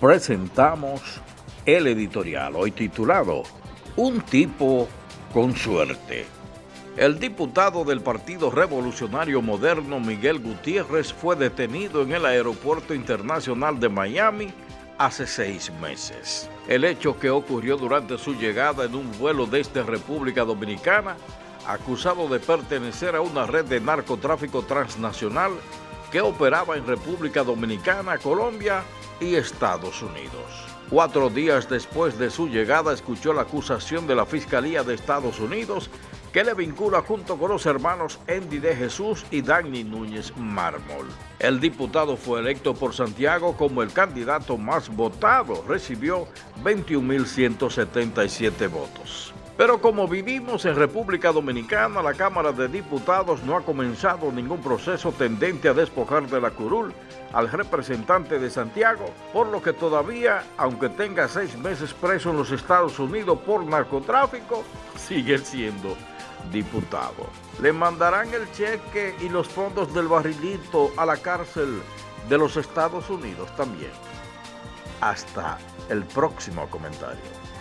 presentamos el editorial hoy titulado Un tipo con suerte. El diputado del Partido Revolucionario Moderno Miguel Gutiérrez fue detenido en el Aeropuerto Internacional de Miami hace seis meses. El hecho que ocurrió durante su llegada en un vuelo desde República Dominicana, acusado de pertenecer a una red de narcotráfico transnacional que operaba en República Dominicana, Colombia y Estados Unidos. Cuatro días después de su llegada escuchó la acusación de la Fiscalía de Estados Unidos que le vincula junto con los hermanos Andy de Jesús y Dani Núñez Mármol. El diputado fue electo por Santiago como el candidato más votado, recibió 21.177 votos. Pero como vivimos en República Dominicana, la Cámara de Diputados no ha comenzado ningún proceso tendente a despojar de la curul al representante de Santiago, por lo que todavía, aunque tenga seis meses preso en los Estados Unidos por narcotráfico, sigue siendo diputado. Le mandarán el cheque y los fondos del barrilito a la cárcel de los Estados Unidos también. Hasta el próximo comentario.